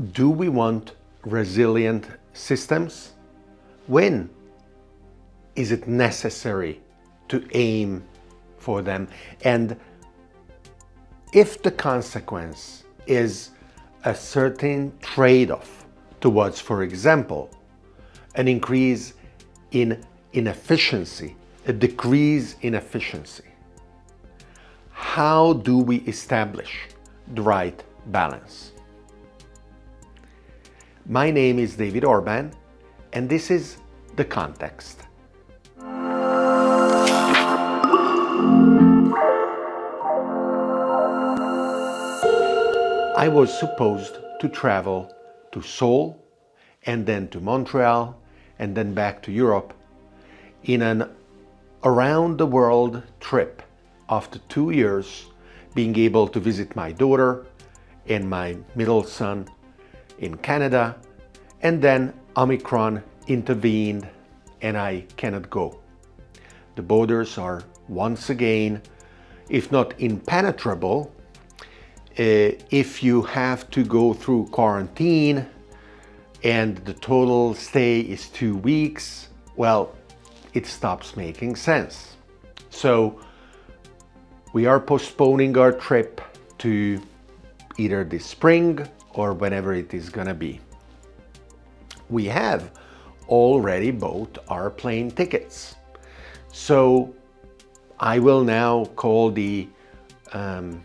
do we want resilient systems? When is it necessary to aim for them? And if the consequence is a certain trade-off towards, for example, an increase in inefficiency, a decrease in efficiency, how do we establish the right balance? My name is David Orban and this is The Context. I was supposed to travel to Seoul and then to Montreal and then back to Europe in an around the world trip after two years being able to visit my daughter and my middle son in Canada and then Omicron intervened and I cannot go. The borders are once again, if not impenetrable, uh, if you have to go through quarantine and the total stay is two weeks, well, it stops making sense. So we are postponing our trip to either this spring or whenever it is gonna be. We have already bought our plane tickets. So I will now call the um,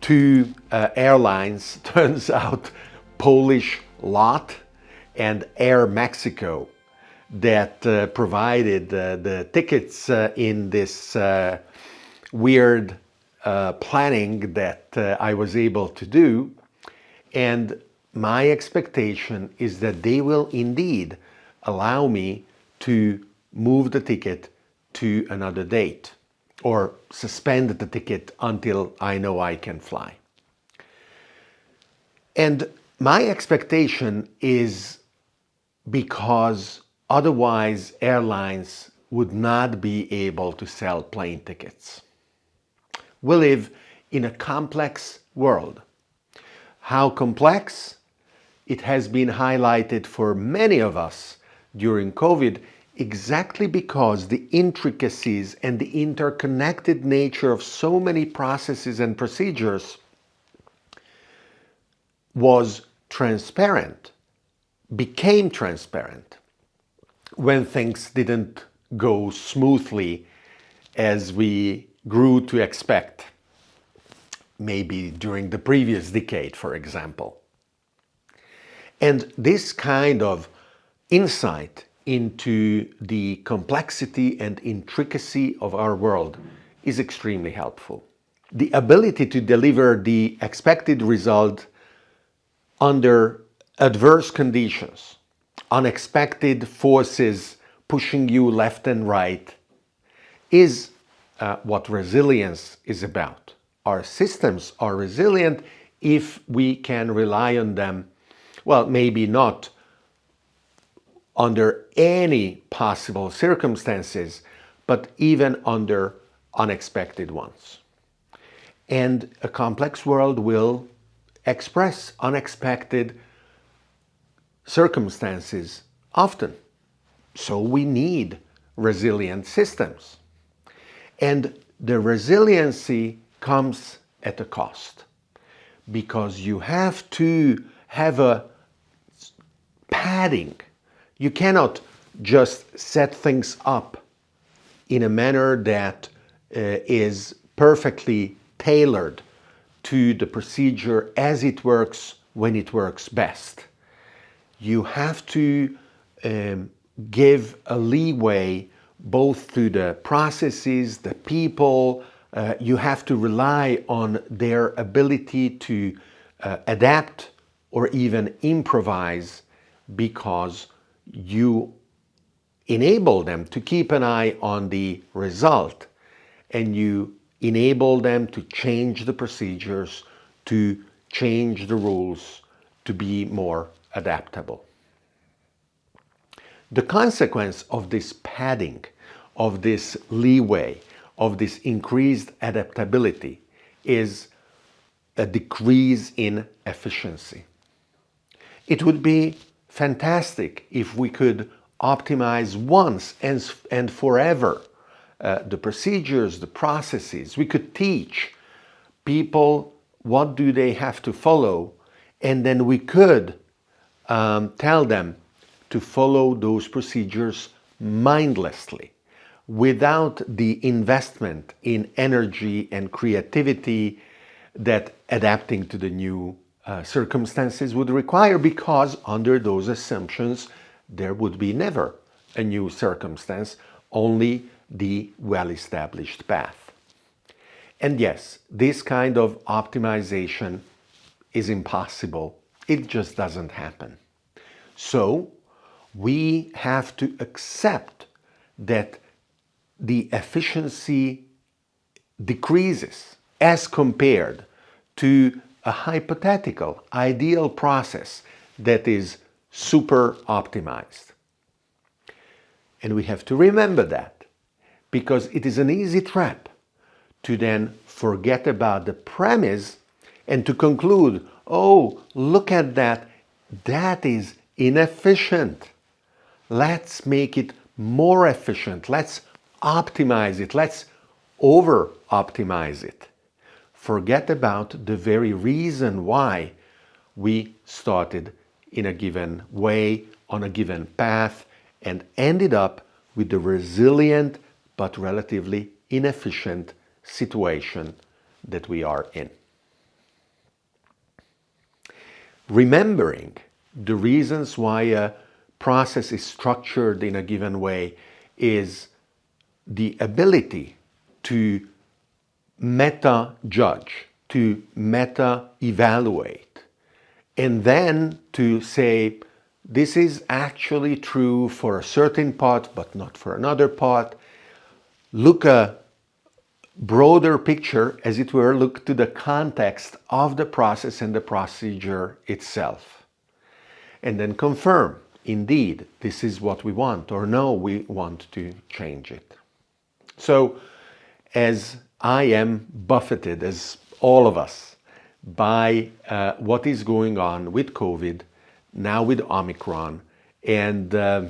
two uh, airlines, turns out Polish LOT and Air Mexico that uh, provided uh, the tickets uh, in this uh, weird uh, planning that I was able to do. And my expectation is that they will indeed allow me to move the ticket to another date or suspend the ticket until I know I can fly. And my expectation is because otherwise airlines would not be able to sell plane tickets. We live in a complex world. How complex? It has been highlighted for many of us during COVID exactly because the intricacies and the interconnected nature of so many processes and procedures was transparent, became transparent when things didn't go smoothly as we grew to expect, maybe during the previous decade, for example. And this kind of insight into the complexity and intricacy of our world is extremely helpful. The ability to deliver the expected result under adverse conditions, unexpected forces pushing you left and right, is uh, what resilience is about. Our systems are resilient if we can rely on them, well, maybe not under any possible circumstances, but even under unexpected ones. And a complex world will express unexpected circumstances often. So we need resilient systems. And the resiliency comes at a cost because you have to have a padding you cannot just set things up in a manner that uh, is perfectly tailored to the procedure as it works when it works best. You have to um, give a leeway both to the processes, the people, uh, you have to rely on their ability to uh, adapt or even improvise because you enable them to keep an eye on the result and you enable them to change the procedures, to change the rules, to be more adaptable. The consequence of this padding, of this leeway, of this increased adaptability is a decrease in efficiency. It would be fantastic if we could optimize once and, and forever uh, the procedures, the processes. We could teach people what do they have to follow and then we could um, tell them to follow those procedures mindlessly without the investment in energy and creativity that adapting to the new uh, circumstances would require because under those assumptions there would be never a new circumstance, only the well-established path. And yes, this kind of optimization is impossible. It just doesn't happen. So we have to accept that the efficiency decreases as compared to a hypothetical ideal process that is super optimized. And we have to remember that because it is an easy trap to then forget about the premise and to conclude, oh, look at that, that is inefficient. Let's make it more efficient. Let's optimize it. Let's over optimize it. Forget about the very reason why we started in a given way, on a given path, and ended up with the resilient but relatively inefficient situation that we are in. Remembering the reasons why a process is structured in a given way is the ability to meta-judge, to meta-evaluate, and then to say, this is actually true for a certain part, but not for another part. Look a broader picture, as it were, look to the context of the process and the procedure itself. And then confirm, indeed, this is what we want, or no, we want to change it. So, as I am buffeted, as all of us, by uh, what is going on with COVID, now with Omicron, and uh,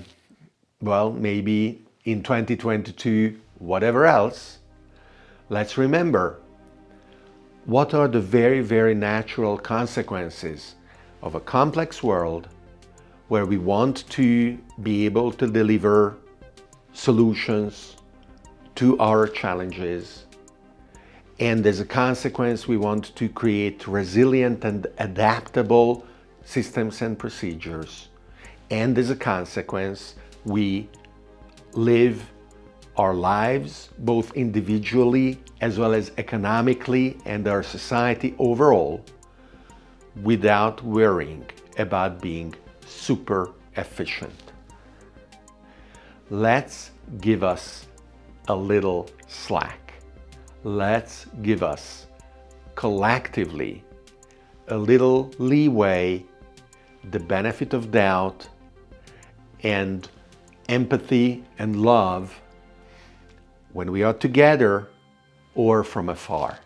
well, maybe in 2022, whatever else, let's remember what are the very, very natural consequences of a complex world where we want to be able to deliver solutions to our challenges and as a consequence, we want to create resilient and adaptable systems and procedures. And as a consequence, we live our lives, both individually as well as economically and our society overall, without worrying about being super efficient. Let's give us a little slack let's give us collectively a little leeway, the benefit of doubt, and empathy and love when we are together or from afar.